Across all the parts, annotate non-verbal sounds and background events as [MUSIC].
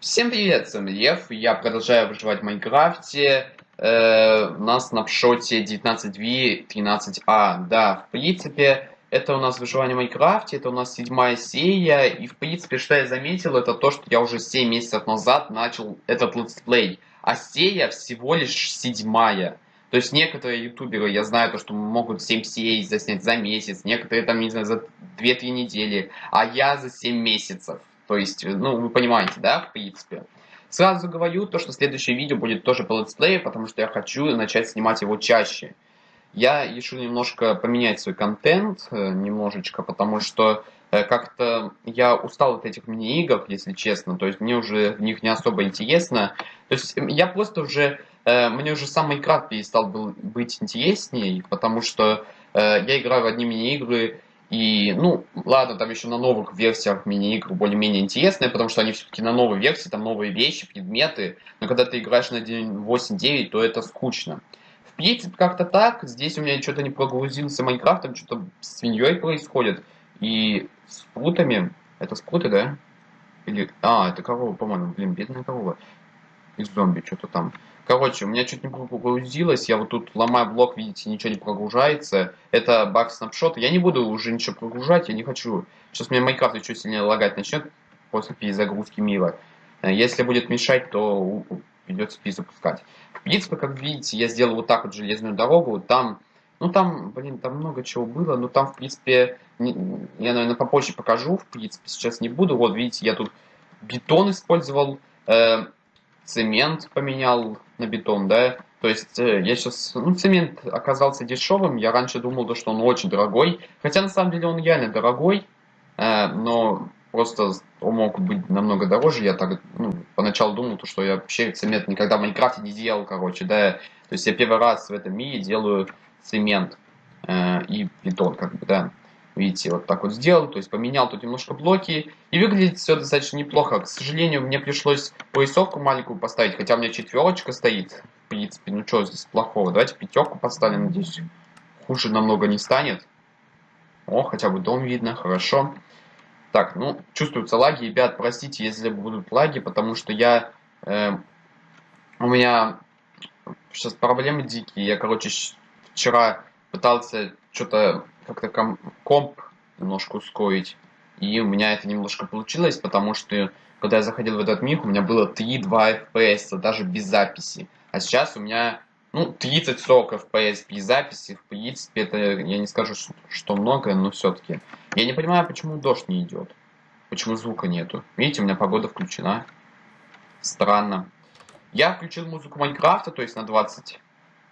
Всем привет, с вами Лев, я продолжаю выживать в Майнкрафте, э, у нас снапшоте 19w13a, да, в принципе, это у нас выживание в Майнкрафте, это у нас седьмая серия, и в принципе, что я заметил, это то, что я уже 7 месяцев назад начал этот летсплей, а серия всего лишь седьмая. То есть некоторые ютуберы, я знаю, то, что могут 7 серий заснять за месяц, некоторые там, не знаю, за 2-3 недели, а я за 7 месяцев. То есть, ну, вы понимаете, да, в принципе. Сразу говорю, то, что следующее видео будет тоже по летсплею, потому что я хочу начать снимать его чаще. Я решил немножко поменять свой контент, э, немножечко, потому что э, как-то я устал от этих мини-игр, если честно, то есть мне уже в них не особо интересно. То есть я просто уже, э, мне уже сам Майнкрафт перестал был быть интереснее, потому что я играю в одни мини-игры, и, ну, ладно, там еще на новых версиях мини-игр более-менее интересные, потому что они все-таки на новой версии, там новые вещи, предметы. Но когда ты играешь на 8.9, то это скучно. В принципе, как-то так. Здесь у меня что-то не прогрузился Майнкрафт, там что-то с свиньей происходит. И с прутами. Это спруты, да? Или... А, это корова, по-моему. Блин, бедная корова. И зомби что-то там. Короче, у меня чуть не прогрузилось, я вот тут ломаю блок, видите, ничего не прогружается. Это баг снапшот. Я не буду уже ничего прогружать, я не хочу. Сейчас мне Майнкрафт еще сильнее лагать начнет после перезагрузки мира. Э, если будет мешать, то придется перезапускать. В принципе, как видите, я сделал вот так вот железную дорогу. Там, ну там, блин, там много чего было. Но там, в принципе, не, я, наверное, попозже покажу. В принципе, сейчас не буду. Вот, видите, я тут бетон использовал. Э, цемент поменял на бетон, да. То есть э, я сейчас, ну, цемент оказался дешевым. Я раньше думал, что он очень дорогой. Хотя на самом деле он реально дорогой, э, но просто он мог быть намного дороже. Я так, ну, поначалу думал, то, что я вообще цемент никогда в Майнкрафте не делал, короче, да. То есть я первый раз в этом мире делаю цемент э, и бетон, как бы, да. Видите, вот так вот сделал, то есть поменял тут немножко блоки. И выглядит все достаточно неплохо. К сожалению, мне пришлось поясовку маленькую поставить, хотя у меня четверочка стоит. В принципе, ну что здесь плохого. Давайте пятерку поставим, надеюсь, хуже намного не станет. О, хотя бы дом видно, хорошо. Так, ну, чувствуются лаги. Ребят, простите, если будут лаги, потому что я... Э, у меня сейчас проблемы дикие. Я, короче, вчера пытался что-то как-то комп немножко ускорить. И у меня это немножко получилось, потому что когда я заходил в этот мир, у меня было 3-2 FPS, даже без записи. А сейчас у меня, ну, 30-40 FPS без записи. В принципе, это, я не скажу, что много, но все-таки. Я не понимаю, почему дождь не идет. Почему звука нету. Видите, у меня погода включена. Странно. Я включил музыку Майнкрафта, то есть на 20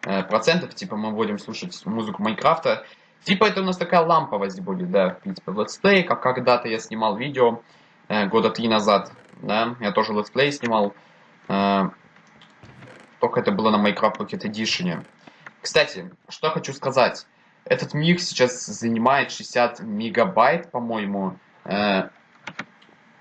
э, процентов, типа мы будем слушать музыку Майнкрафта. Типа это у нас такая ламповость будет, да, в принципе, летсплей, как когда-то я снимал видео э, года три назад, да, я тоже летсплей снимал, э, только это было на Minecraft Pocket Edition. Кстати, что хочу сказать, этот мир сейчас занимает 60 мегабайт, по-моему, э,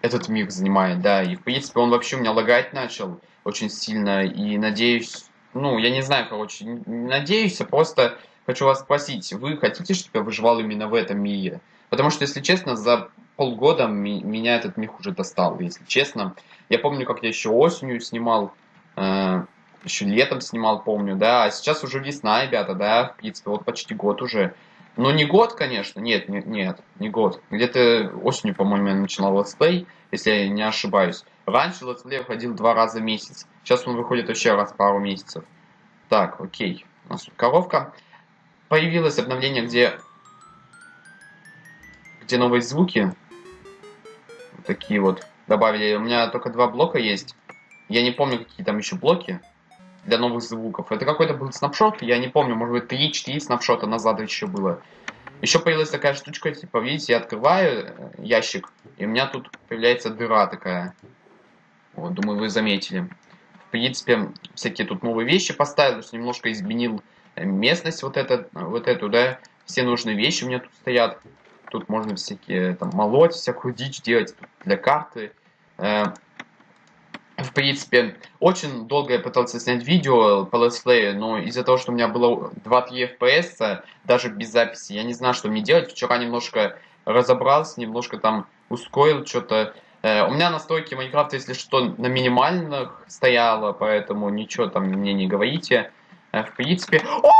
этот мир занимает, да, и в принципе он вообще у меня лагать начал очень сильно, и надеюсь, ну, я не знаю, короче, надеюсь, а просто хочу вас спросить, вы хотите, чтобы я выживал именно в этом мире? Потому что, если честно, за полгода меня этот мир уже достал, если честно. Я помню, как я еще осенью снимал, э, еще летом снимал, помню, да, а сейчас уже весна, ребята, да, в принципе, вот почти год уже. Но не год, конечно, нет, нет, нет, не год. Где-то осенью, по-моему, я начинал летсплей, если я не ошибаюсь. Раньше летсплей выходил два раза в месяц, сейчас он выходит вообще раз пару месяцев. Так, окей, у нас тут коровка появилось обновление, где, где новые звуки. Вот такие вот добавили. У меня только два блока есть. Я не помню, какие там еще блоки для новых звуков. Это какой-то был снапшот, я не помню, может быть 3-4 снапшота назад еще было. Еще появилась такая штучка, типа, видите, я открываю э, ящик, и у меня тут появляется дыра такая. Вот, думаю, вы заметили. В принципе, всякие тут новые вещи поставил, немножко изменил местность вот, это, вот эту, да, все нужные вещи у меня тут стоят. Тут можно всякие, там, молоть, всякую дичь делать для карты. Э, в принципе, очень долго я пытался снять видео по летсплею, но из-за того, что у меня было 2-3 FPS, даже без записи, я не знаю, что мне делать. Вчера немножко разобрался, немножко там ускорил что-то. Э, у меня настройки Майнкрафта, если что, на минимальных стояло, поэтому ничего там мне не говорите. Э, в принципе... О!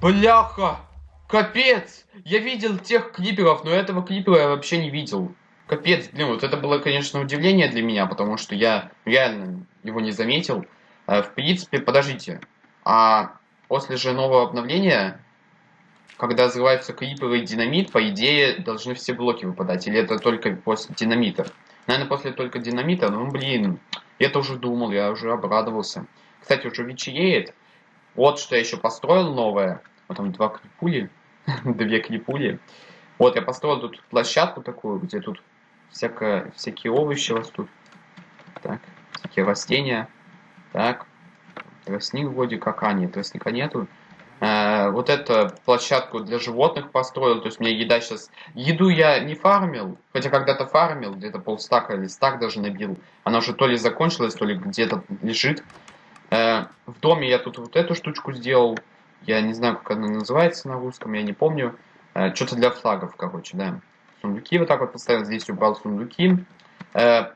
Бляха! Капец! Я видел тех клиперов, но этого клипера я вообще не видел. Капец, блин, вот это было, конечно, удивление для меня, потому что я реально его не заметил. Э, в принципе, подождите. А после же нового обновления, когда взрываются криперы и динамит, по идее, должны все блоки выпадать. Или это только после динамита? Наверное, после только динамита. Ну, блин, я тоже думал, я уже обрадовался. Кстати, уже вечереет. Вот что я еще построил новое. Вот там два крипули. [LAUGHS] Две крипули. Вот, я построил тут площадку такую, где тут всякое, всякие овощи растут. Так, всякие растения. Так, тростник вроде как, а нет, тростника нету. Э, вот эту площадку для животных построил, то есть меня еда сейчас... Еду я не фармил, хотя когда-то фармил, где-то полстака или стак даже набил. Она уже то ли закончилась, то ли где-то лежит. Э, в доме я тут вот эту штучку сделал. Я не знаю, как она называется на русском, я не помню. Э, Что-то для флагов, короче, да. Сундуки вот так вот поставил. Здесь убрал сундуки. Э,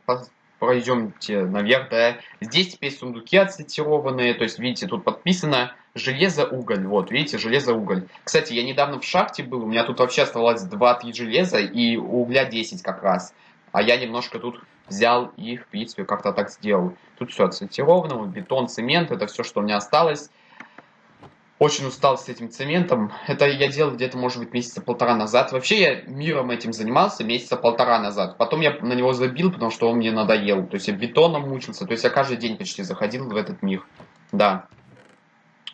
пройдемте наверх, да. Здесь теперь сундуки отсортированные. То есть, видите, тут подписано железо-уголь. Вот, видите, железо-уголь. Кстати, я недавно в шахте был. У меня тут вообще оставалось 2-3 железа и угля 10 как раз. А я немножко тут взял и, в принципе, как-то так сделал. Тут все отсортировано. Бетон, цемент, это все, что у меня осталось. Очень устал с этим цементом. Это я делал где-то, может быть, месяца полтора назад. Вообще я миром этим занимался месяца полтора назад. Потом я на него забил, потому что он мне надоел. То есть я бетоном мучился. То есть я каждый день почти заходил в этот мир. Да.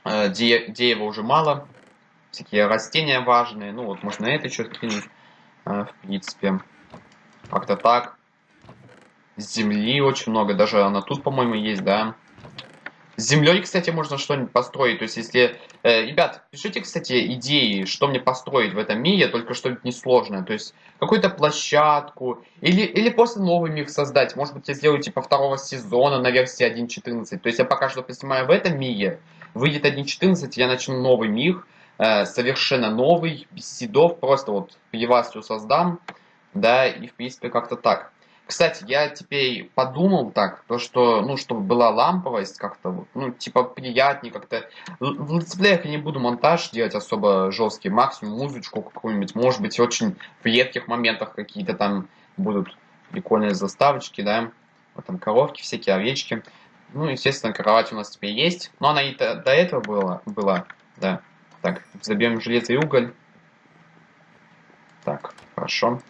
Э, де дерева уже мало. Всякие растения важные. Ну вот, можно это еще кинуть. Э, в принципе. Как-то так. Земли очень много. Даже она тут, по-моему, есть, да. С землей, кстати, можно что-нибудь построить. То есть, если... Э, ребят, пишите, кстати, идеи, что мне построить в этом мире, только что-нибудь несложное. То есть, какую-то площадку. Или, или просто новый мир создать. Может быть, я сделаю, типа, второго сезона на версии 1.14. То есть, я пока что поснимаю в этом мире. Выйдет 1.14, я начну новый мир. Э, совершенно новый, без седов. Просто вот пивастью создам. Да, и, в принципе, как-то так. Кстати, я теперь подумал так, то что, ну, чтобы была ламповость как-то, ну, типа, приятнее как-то. В летсплеях я не буду монтаж делать особо жесткий, максимум музычку какую-нибудь, может быть, очень в редких моментах какие-то там будут прикольные заставочки, да, вот там коровки, всякие овечки. Ну, естественно, кровать у нас теперь есть, но она и до, до этого была, была, да. Так, забьем железо и уголь. Так, хорошо.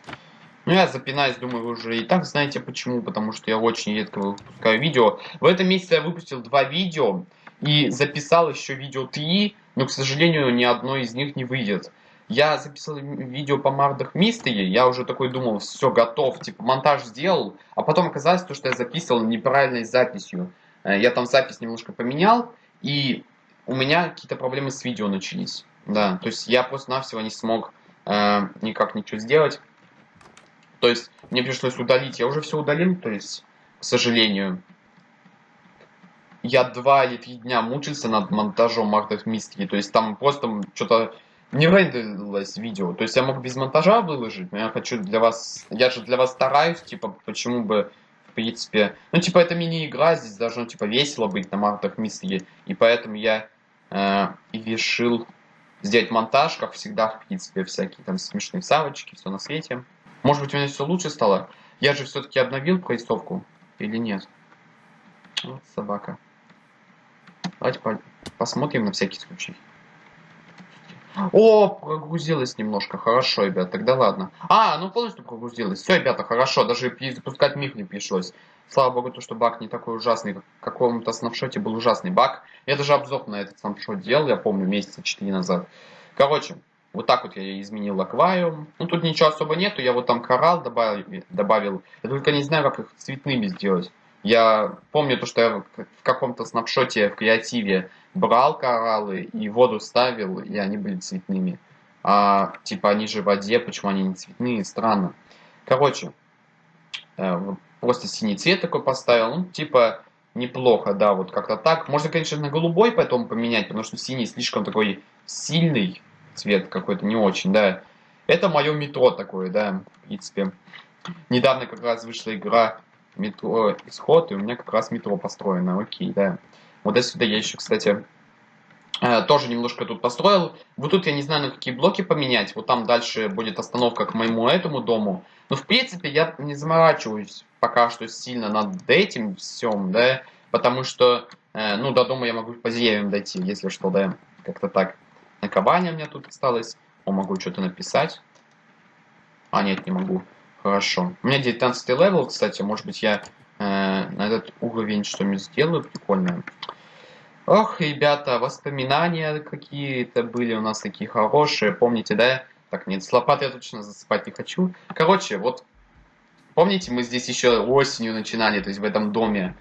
Ну, я запинаюсь, думаю, вы уже и так знаете почему, потому что я очень редко выпускаю видео. В этом месяце я выпустил два видео и записал еще видео 3, но, к сожалению, ни одно из них не выйдет. Я записал видео по Мардах Мистери, я уже такой думал, все, готов, типа монтаж сделал, а потом оказалось, то, что я записывал неправильной записью. Э, я там запись немножко поменял, и у меня какие-то проблемы с видео начались. Да, то есть я просто-навсего не смог э, никак ничего сделать. То есть мне пришлось удалить. Я уже все удалил, то есть, к сожалению. Я два или три дня мучился над монтажом Art Mystery. То есть там просто что-то не рендерилось видео. То есть я мог без монтажа выложить, но я хочу для вас... Я же для вас стараюсь, типа, почему бы, в принципе... Ну, типа, это мини-игра, здесь должно, типа, весело быть на Art Mystery. И поэтому я э, решил сделать монтаж, как всегда, в принципе, всякие там смешные савочки, все на свете. Может быть, у меня все лучше стало? Я же все-таки обновил прорисовку или нет? Вот собака. Давайте по посмотрим на всякий случай. О, прогрузилась немножко. Хорошо, ребят, тогда ладно. А, ну полностью прогрузилась. Все, ребята, хорошо. Даже запускать миг не пришлось. Слава богу, то, что баг не такой ужасный. Как в каком-то снапшоте был ужасный баг. Я даже обзор на этот снапшот делал, я помню, месяца 4 назад. Короче, вот так вот я изменил аквариум. Ну, тут ничего особо нету. Я вот там коралл добавил. добавил. Я только не знаю, как их цветными сделать. Я помню то, что я в каком-то снапшоте в креативе брал кораллы и воду ставил, и они были цветными. А, типа, они же в воде, почему они не цветные? Странно. Короче, э, просто синий цвет такой поставил. Ну, типа, неплохо, да, вот как-то так. Можно, конечно, на голубой потом поменять, потому что синий слишком такой сильный цвет какой-то не очень, да. Это мое метро такое, да, в принципе. Недавно как раз вышла игра метро Исход, и у меня как раз метро построено. Окей, да. Вот отсюда я еще, кстати, э, тоже немножко тут построил. Вот тут я не знаю, на какие блоки поменять. Вот там дальше будет остановка к моему этому дому. Но в принципе я не заморачиваюсь пока что сильно над этим всем, да. Потому что, э, ну, до дома я могу по деревьям дойти, если что, да. Как-то так. Наковальня у меня тут осталось. О, могу что-то написать. А, нет, не могу. Хорошо. У меня 19 level, кстати. Может быть, я э, на этот уровень что-нибудь сделаю прикольное. Ох, ребята, воспоминания какие-то были у нас такие хорошие. Помните, да? Так, нет, с лопатой я точно засыпать не хочу. Короче, вот, помните, мы здесь еще осенью начинали, то есть в этом доме.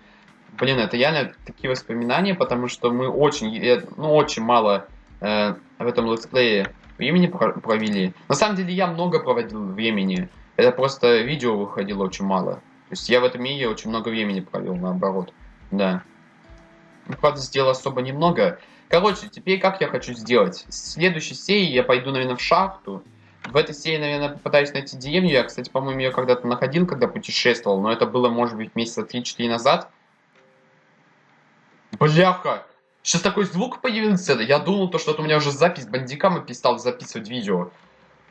Блин, это реально такие воспоминания, потому что мы очень, ну, очень мало э, в этом летсплее времени провели. На самом деле я много проводил времени. Это просто видео выходило очень мало. То есть я в этом мире очень много времени провел, наоборот. Да. Правда, сделал особо немного. Короче, теперь как я хочу сделать? В следующей серии я пойду, наверное, в шахту. В этой серии, наверное, попытаюсь найти деревню. Я, кстати, по-моему, ее когда-то находил, когда путешествовал. Но это было, может быть, месяца 3-4 назад. Бляха! Сейчас такой звук появился. Я думал, то, что это у меня уже запись бандикам и перестал записывать видео.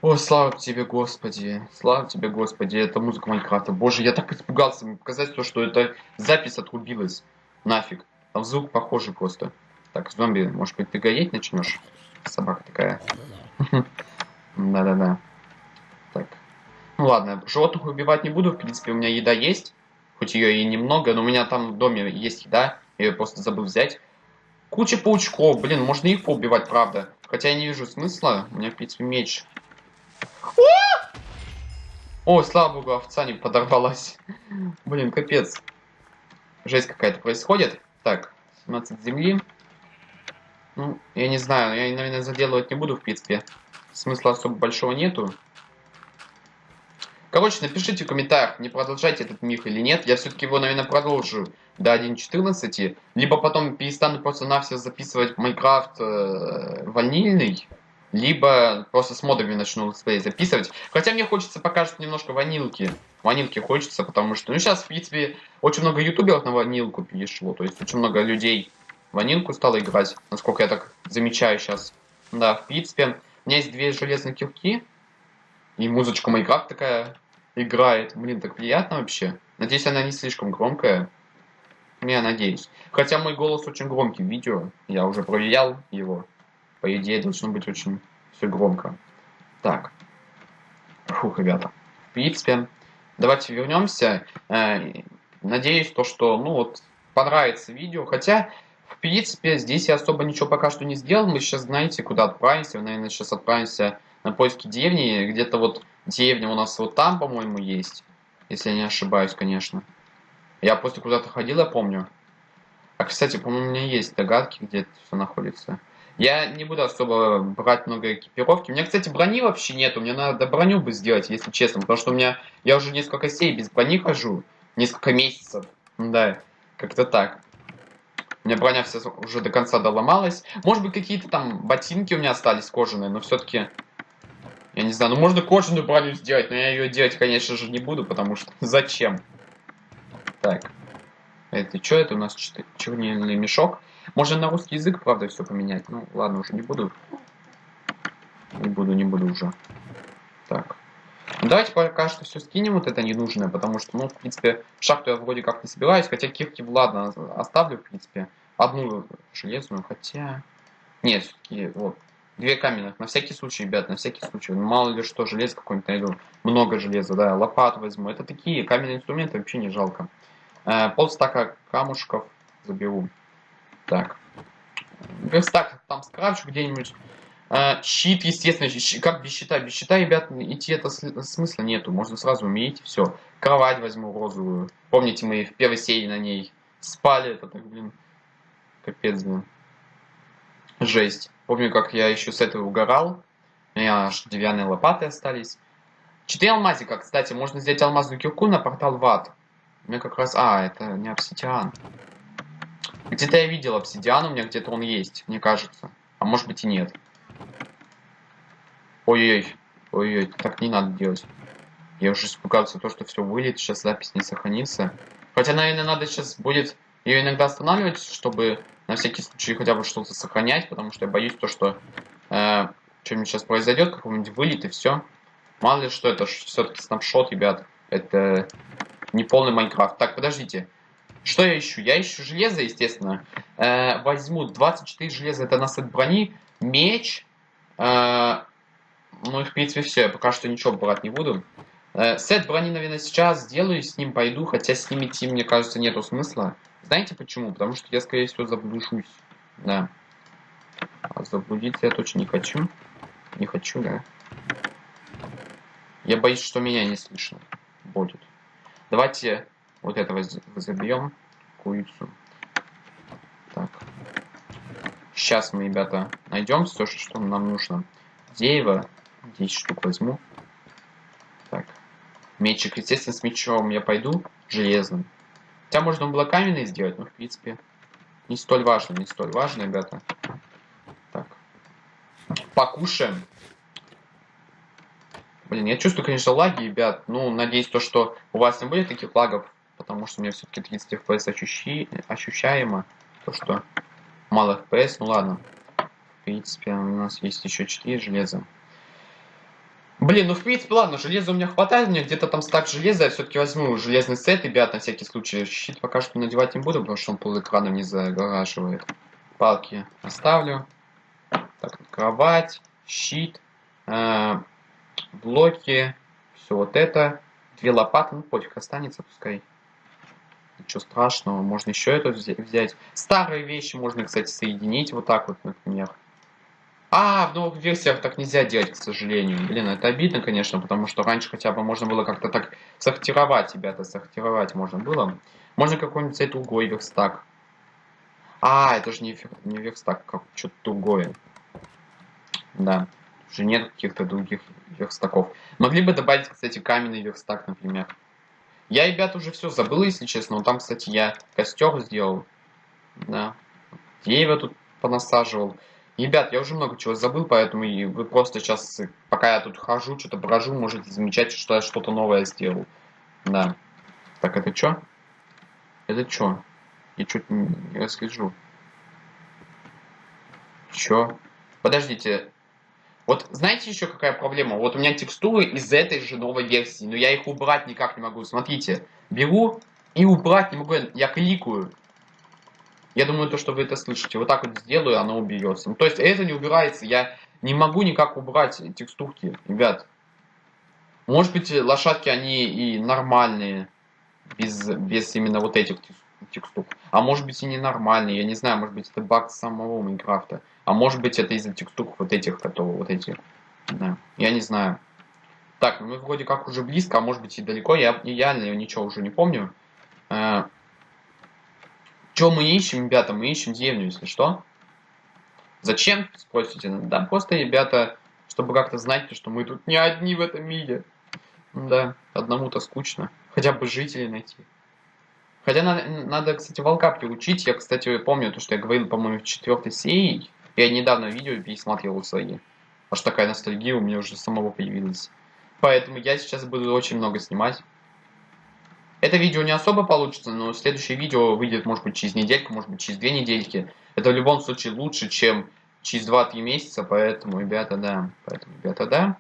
О, слава тебе, Господи. Слава тебе, Господи. Это музыка Майнкрафта. Боже, я так испугался. Мне показать то, что эта запись отрубилась. Нафиг. Там звук похожий просто. Так, зомби, может быть, ты гореть начнешь? Собака такая. [LAUGHS] Да-да-да. Так. Ну ладно, животных убивать не буду. В принципе, у меня еда есть. Хоть ее и немного, но у меня там в доме есть еда. Я ее просто забыл взять. Куча паучков, блин, можно их поубивать, правда. Хотя я не вижу смысла. У меня, в принципе, меч. О, слава богу, овца не подорвалась. [LAUGHS] Блин, капец. Жесть какая-то происходит. Так, 17 земли. Ну, я не знаю, я, наверное, заделывать не буду, в принципе. Смысла особо большого нету. Короче, напишите в комментариях, не продолжать этот мир или нет. Я все-таки его, наверное, продолжу до 1.14. Либо потом перестану просто-навсего записывать Майнкрафт э, ванильный. Либо просто с модами начну летсплей записывать. Хотя мне хочется пока что немножко ванилки. Ванилки хочется, потому что... Ну, сейчас, в принципе, очень много ютуберов на ванилку перешло. То есть, очень много людей ванилку стало играть. Насколько я так замечаю сейчас. Да, в принципе, у меня есть две железные кирки. И музычка Майнкрафт такая играет. Блин, так приятно вообще. Надеюсь, она не слишком громкая. Я надеюсь. Хотя мой голос очень громкий в видео. Я уже проверял его. По идее, должно быть очень все громко. Так. Фух, ребята. В принципе, давайте вернемся. Э, надеюсь, то, что, ну вот, понравится видео. Хотя, в принципе, здесь я особо ничего пока что не сделал. Мы сейчас знаете, куда отправимся. Наверное, сейчас отправимся на поиски деревни. Где-то вот Деревня у нас вот там, по-моему, есть. Если я не ошибаюсь, конечно. Я просто куда-то ходил, я помню. А, кстати, по-моему, у меня есть догадки, где это все находится. Я не буду особо брать много экипировки. У меня, кстати, брони вообще нету. Мне надо броню бы сделать, если честно. Потому что у меня... Я уже несколько сей без брони хожу. Несколько месяцев. Да, как-то так. У меня броня вся уже до конца доломалась. Может быть, какие-то там ботинки у меня остались кожаные, но все-таки я не знаю, ну можно кожаную броню сделать, но я ее делать, конечно же, не буду, потому что [LAUGHS] зачем? Так. Это что это у нас? Чернильный мешок. Можно на русский язык, правда, все поменять. Ну, ладно, уже не буду. Не буду, не буду уже. Так. Ну, давайте пока что все скинем вот это ненужное, потому что, ну, в принципе, шахту я вроде как не собираюсь, хотя кирки, ладно, оставлю, в принципе. Одну железную, хотя... Нет, все-таки, вот, Две каменных. На всякий случай, ребят, на всякий случай. Ну, мало ли что, железо какое-нибудь найду. Много железа, да. Лопату возьму. Это такие каменные инструменты, вообще не жалко. Э, полстака камушков заберу. Так. Верстак там скрафчу где-нибудь. Э, щит, естественно. Как без щита? Без щита, ребят, идти это смысла нету. Можно сразу умереть, все. Кровать возьму розовую. Помните, мы в первой серии на ней спали. Это так, блин, капец, блин. Жесть. Помню, как я еще с этого угорал. У меня аж деревянные лопаты остались. Четыре алмазика, кстати, можно сделать алмазную кирку на портал в ад. У меня как раз... А, это не обсидиан. Где-то я видел обсидиан, у меня где-то он есть, мне кажется. А может быть и нет. Ой-ой-ой. Ой-ой, так не надо делать. Я уже испугался то, что все вылет, сейчас запись не сохранится. Хотя, наверное, надо сейчас будет ее иногда останавливать, чтобы на всякий случай хотя бы что-то сохранять, потому что я боюсь то, что э, что-нибудь сейчас произойдет, какой-нибудь вылет и все. Мало ли что, это все-таки снапшот, ребят. Это не полный Майнкрафт. Так, подождите. Что я ищу? Я ищу железо, естественно. Э, возьму 24 железа, это на сет брони. Меч. Э, ну и в принципе все. Я пока что ничего брать не буду. Э, сет брони, наверное, сейчас сделаю, с ним пойду. Хотя с ним идти, мне кажется, нету смысла. Знаете почему? Потому что я, скорее всего, заблужусь. Да. А заблудиться я точно не хочу. Не хочу, да. Я боюсь, что меня не слышно будет. Давайте вот этого забьем. Курицу. Так. Сейчас мы, ребята, найдем все, что нам нужно. Дерево. 10 штук возьму. Так. Мечик, естественно, с мечом я пойду. Железным. Хотя можно было каменный сделать, но в принципе не столь важно, не столь важно, ребята. Так. Покушаем. Блин, я чувствую, конечно, лаги, ребят. Ну, надеюсь, то, что у вас не будет таких лагов, потому что у меня все-таки 30 FPS ощущи... ощущаемо. То, что мало FPS, ну ладно. В принципе, у нас есть еще 4 железа. Блин, ну в принципе, ладно, железа у меня хватает, меня где-то там стак железа, я все-таки возьму железный сет, ребят, на всякий случай. Щит пока что надевать не буду, потому что он пол экрана не загораживает. Палки оставлю. Так, кровать, щит. Э блоки, все вот это. Две лопаты, ну пофиг, останется, пускай. Ничего страшного, можно еще это взять. Старые вещи можно, кстати, соединить вот так вот, например. А, в новых версиях так нельзя делать, к сожалению. Блин, это обидно, конечно, потому что раньше хотя бы можно было как-то так сортировать, ребята, сортировать можно было. Можно какой-нибудь взять другой верстак. А, это же не, не верстак, как что-то другое. Да уже нет каких-то других верстаков. Могли бы добавить, кстати, каменный верстак, например. Я, ребят, уже все забыл, если честно. Но там, кстати, я костер сделал. Да. Дерево тут понасаживал. Ребят, я уже много чего забыл, поэтому и вы просто сейчас, пока я тут хожу, что-то брожу, можете замечать, что я что-то новое сделал. Да. Так, это что? Это что? Я что-то не расскажу. Чё? Подождите, вот знаете еще какая проблема? Вот у меня текстуры из этой же новой версии, но я их убрать никак не могу. Смотрите, беру и убрать не могу, я кликаю. Я думаю, то, что вы это слышите. Вот так вот сделаю, оно уберется. Ну, то есть это не убирается, я не могу никак убрать текстурки, ребят. Может быть, лошадки, они и нормальные, без, без именно вот этих текстур. А может быть и ненормальные, я не знаю, может быть это баг самого Майнкрафта. А может быть это из-за текстур вот этих, которые вот эти. Да, я не знаю. Так, ну мы вроде как уже близко, а может быть и далеко. Я реально ничего уже не помню. Что мы ищем, ребята? Мы ищем деревню, если что. Зачем, спросите? Да, просто, ребята, чтобы как-то знать, что мы тут не одни в этом мире. Да, одному-то скучно. Хотя бы жителей найти. Хотя надо, надо, кстати, волка приучить. Я, кстати, помню то, что я говорил, по-моему, в четвертой серии. Я недавно видео пересматривал свои. Аж такая ностальгия у меня уже самого появилась. Поэтому я сейчас буду очень много снимать. Это видео не особо получится, но следующее видео выйдет, может быть, через недельку, может быть, через две недельки. Это в любом случае лучше, чем через 2-3 месяца, поэтому, ребята, да. Поэтому, ребята, да.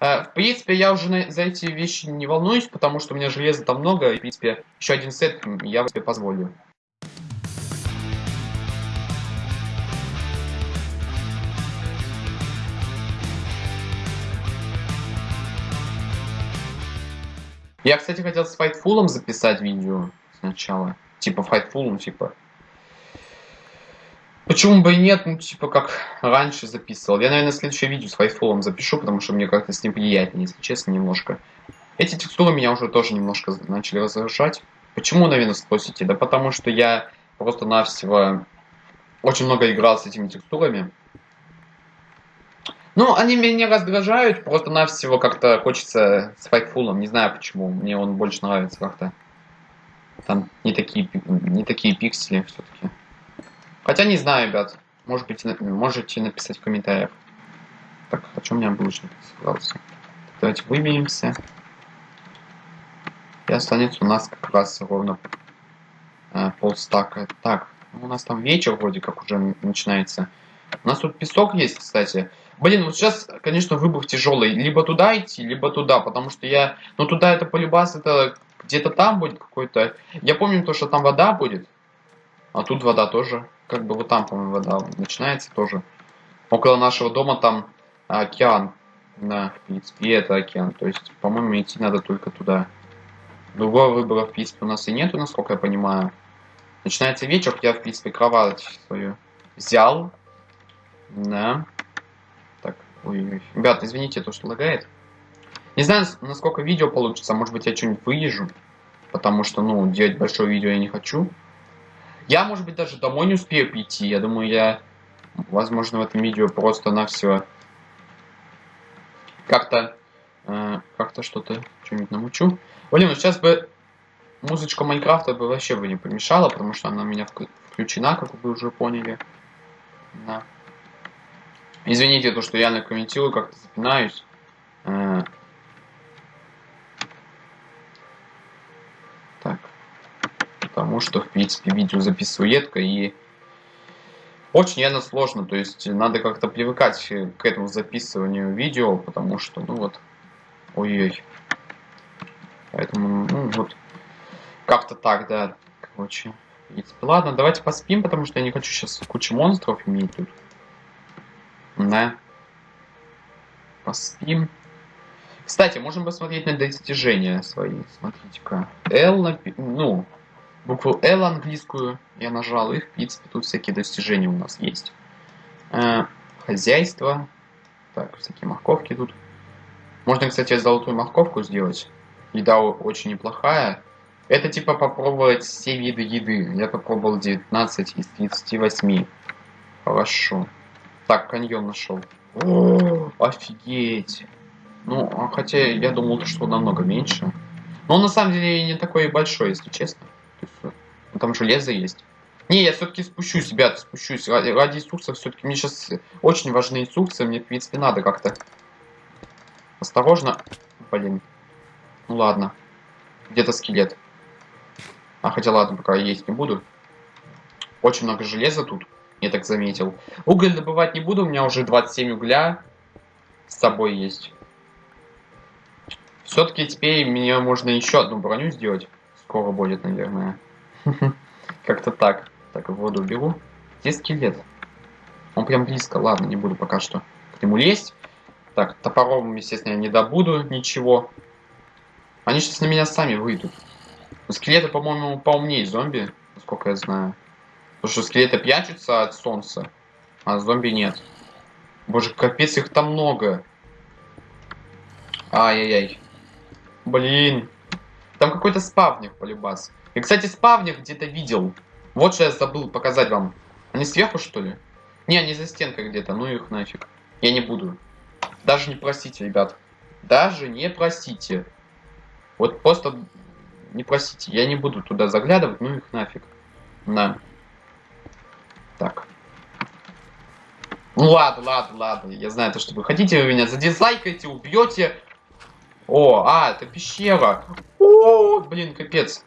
Э, в принципе, я уже за эти вещи не волнуюсь, потому что у меня железа там много, и, в принципе, еще один сет я себе позволю. Я, кстати, хотел с Fightful записать видео сначала. Типа Fightful, типа. Почему бы и нет, ну, типа, как раньше записывал. Я, наверное, следующее видео с Fightful запишу, потому что мне как-то с ним приятнее, если честно, немножко. Эти текстуры меня уже тоже немножко начали раздражать. Почему, наверное, спросите? Да потому что я просто-навсего очень много играл с этими текстурами. Ну, они меня раздражают, просто-навсего как-то хочется с Fightful, не знаю почему, мне он больше нравится как-то. Там не такие, не такие пиксели все-таки. Хотя не знаю, ребят, может быть, можете написать в комментариях. Так, о чем меня булочник собрался? Давайте выберемся. останется у нас как раз ровно э, полстака. Так, у нас там вечер вроде как уже начинается. У нас тут песок есть, кстати. Блин, вот сейчас, конечно, выбор тяжелый. Либо туда идти, либо туда, потому что я... Ну, туда это полюбас, это где-то там будет какой-то... Я помню то, что там вода будет. А тут вода тоже. Как бы вот там, по-моему, вода начинается тоже. Около нашего дома там океан. Да, в принципе, и это океан. То есть, по-моему, идти надо только туда. Другого выбора, в принципе, у нас и нету, насколько я понимаю. Начинается вечер, я, в принципе, кровать свою взял. Да. Так, ой, ребят, извините, то, что лагает. Не знаю, насколько видео получится, может быть, я что-нибудь выезжу. Потому что, ну, делать большое видео я не хочу. Я, может быть, даже домой не успею прийти. Я думаю, я, возможно, в этом видео просто на все как-то э, как-то что-то что-нибудь намучу. Блин, ну сейчас бы музычка Майнкрафта бы вообще бы не помешала, потому что она у меня включена, как вы уже поняли. Да. Извините, то, что я комментирую, как-то запинаюсь. Э, так. Потому что, в принципе, видео записываю редко и очень реально сложно, то есть надо как-то привыкать к этому записыванию видео, потому что, ну вот, ой-ой. Поэтому, ну вот, как-то так, да, короче. Ладно, давайте поспим, потому что я не хочу сейчас кучу монстров иметь тут. Да. Поспим. Кстати, можем посмотреть на достижения свои. Смотрите-ка. L, ну, букву L английскую я нажал, и в принципе тут всякие достижения у нас есть. Э, хозяйство. Так, всякие морковки тут. Можно, кстати, золотую морковку сделать. Еда очень неплохая. Это типа попробовать все виды еды. Я попробовал 19 из 38. Хорошо. Так, каньон нашел. Офигеть. Ну, а хотя я думал, что намного меньше. Но он на самом деле не такой большой, если честно. Ну, там железо есть. Не, я все-таки спущусь, ребят, спущусь. Ради, ради инструкций все-таки мне сейчас очень важны инструкции. Мне, в принципе, надо как-то осторожно. Блин. Ну ладно. Где-то скелет. А хотя ладно, пока есть не буду. Очень много железа тут. Я так заметил. Уголь добывать не буду. У меня уже 27 угля с собой есть. Все-таки теперь мне можно еще одну броню сделать скоро будет, наверное. [LAUGHS] Как-то так. Так, воду беру. Где скелет? Он прям близко. Ладно, не буду пока что к нему лезть. Так, топором, естественно, я не добуду ничего. Они сейчас на меня сами выйдут. Скелеты, по-моему, поумнее зомби, насколько я знаю. Потому что скелеты прячутся от солнца, а зомби нет. Боже, капец, их там много. Ай-яй-яй. Блин. Там какой-то спавник полюбас. И, кстати, спавник где-то видел. Вот что я забыл показать вам. Они сверху, что ли? Не, они за стенкой где-то. Ну их нафиг. Я не буду. Даже не просите, ребят. Даже не просите. Вот просто не просите. Я не буду туда заглядывать. Ну их нафиг. На. Так. Ну ладно, ладно, ладно. Я знаю то, что вы хотите. Вы меня задизлайкаете, убьете. О, а, это пещера. О, блин, капец.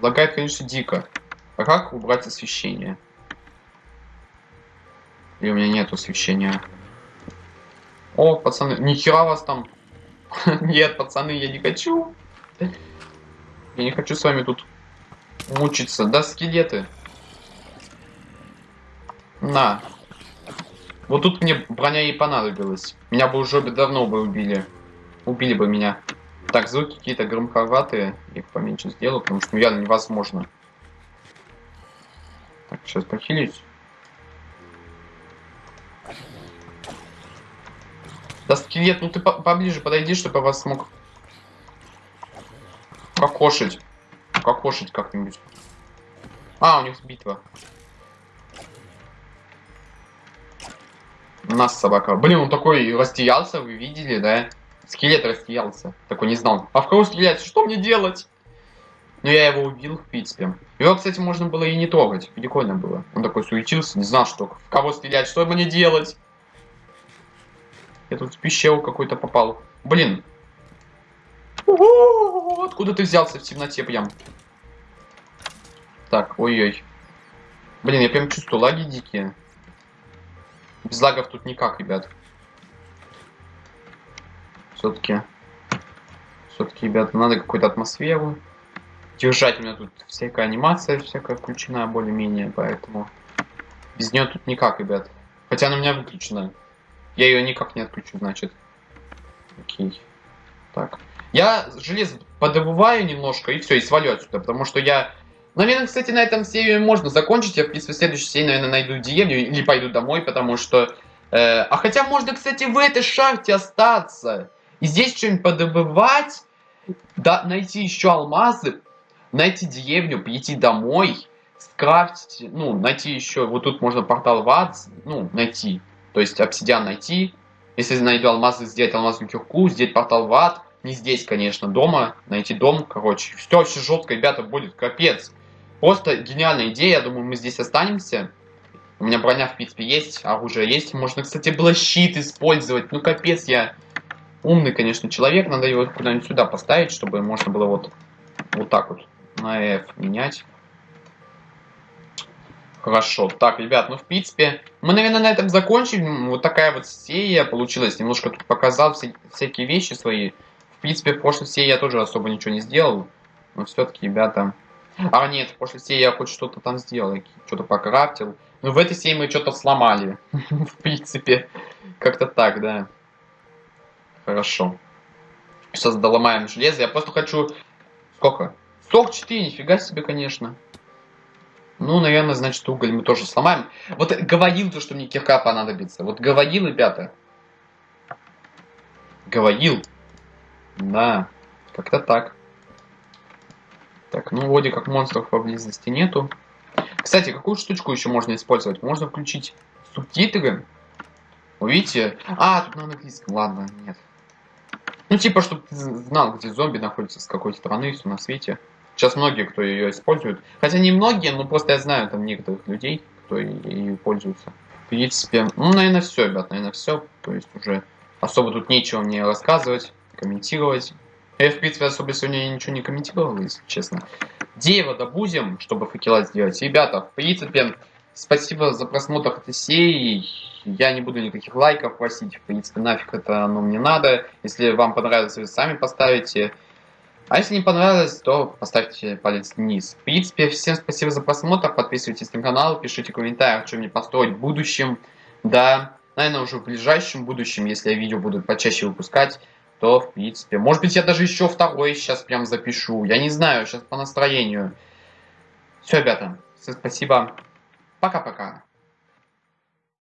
Лагает, конечно, дико. А как убрать освещение? Или у меня нет освещения? О, пацаны, нихера вас там. [LAUGHS] нет, пацаны, я не хочу. Я не хочу с вами тут мучиться. Да, скелеты. На, вот тут мне броня и понадобилась. Меня бы уже давно бы убили. Убили бы меня. Так, звуки какие-то громковатые. Их поменьше сделаю, потому что ну, невозможно. Так, сейчас похилюсь. Да, скелет, ну ты по поближе подойди, чтобы я вас смог покошить. Покошить как-нибудь. А, у них битва. У нас собака. Блин, он такой растерялся, вы видели, да? Скелет растерялся. Такой не знал. А в кого стрелять? Что мне делать? Ну, я его убил, в принципе. Его, кстати, можно было и не трогать. Прикольно было. Он такой суетился, не знал, что в кого стрелять, что мне делать. Я тут в пещеру какой-то попал. Блин. Откуда ты взялся в темноте прям? Так, ой-ой. Блин, я прям чувствую лаги дикие. Без лагов тут никак, ребят. Все-таки. Все-таки, ребята, надо какую-то атмосферу. Держать у меня тут всякая анимация, всякая включена более-менее, поэтому... Без нее тут никак, ребят. Хотя она у меня выключена. Я ее никак не отключу, значит. Окей. Так. Я железо подобываю немножко и все, и свалю отсюда, потому что я... Наверное, кстати, на этом серию можно закончить. Я, в принципе, в следующей серии, наверное, найду деревню или пойду домой, потому что... Э, а хотя можно, кстати, в этой шахте остаться. И здесь что-нибудь подобывать. Да, найти еще алмазы. Найти деревню, прийти домой. Скрафтить, ну, найти еще... Вот тут можно портал в ад, ну, найти. То есть обсидиан найти. Если найду алмазы, сделать алмазную кирку, сделать портал в ад. Не здесь, конечно, дома. Найти дом, короче. Все вообще жестко, ребята, будет капец. Просто гениальная идея. Я думаю, мы здесь останемся. У меня броня, в принципе, есть, оружие есть. Можно, кстати, было щит использовать. Ну, капец, я умный, конечно, человек. Надо его куда-нибудь сюда поставить, чтобы можно было вот, вот так вот на F менять. Хорошо. Так, ребят, ну, в принципе, мы, наверное, на этом закончим. Вот такая вот серия получилась. Немножко тут показал все, всякие вещи свои. Принципе, в прошлой серии я тоже особо ничего не сделал. Но все-таки, ребята... А, нет, в прошлой серии я хоть что-то там сделал. Что-то покрафтил. Но в этой серии мы что-то сломали. [LAUGHS] в принципе. Как-то так, да. Хорошо. Сейчас доломаем железо. Я просто хочу... Сколько? 44, нифига себе, конечно. Ну, наверное, значит, уголь мы тоже сломаем. Вот говорил то, что мне кирка понадобится. Вот говорил, ребята. Говорил. Да, как-то так. Так, ну, вроде как монстров поблизости нету. Кстати, какую штучку еще можно использовать? Можно включить субтитры. Вы видите? А, тут на английском. Ладно, нет. Ну, типа, чтобы ты знал, где зомби находится, с какой стороны, все на свете. Сейчас многие, кто ее используют. Хотя не многие, но просто я знаю там некоторых людей, кто ее пользуется. В принципе, ну, наверное, все, ребят, наверное, все. То есть уже особо тут нечего мне рассказывать, комментировать. Я, в принципе, особо сегодня ничего не комментировал, если честно. Дерево добудем, чтобы факела сделать. Ребята, в принципе, спасибо за просмотр этой серии. Я не буду никаких лайков просить, в принципе, нафиг это оно мне надо. Если вам понравилось, вы сами поставите. А если не понравилось, то поставьте палец вниз. В принципе, всем спасибо за просмотр. Подписывайтесь на канал, пишите комментарии, что мне построить в будущем. Да, наверное, уже в ближайшем будущем, если я видео буду почаще выпускать, то, в принципе, может быть, я даже еще второй сейчас прям запишу. Я не знаю, сейчас по настроению. Все, ребята, спасибо. Пока-пока.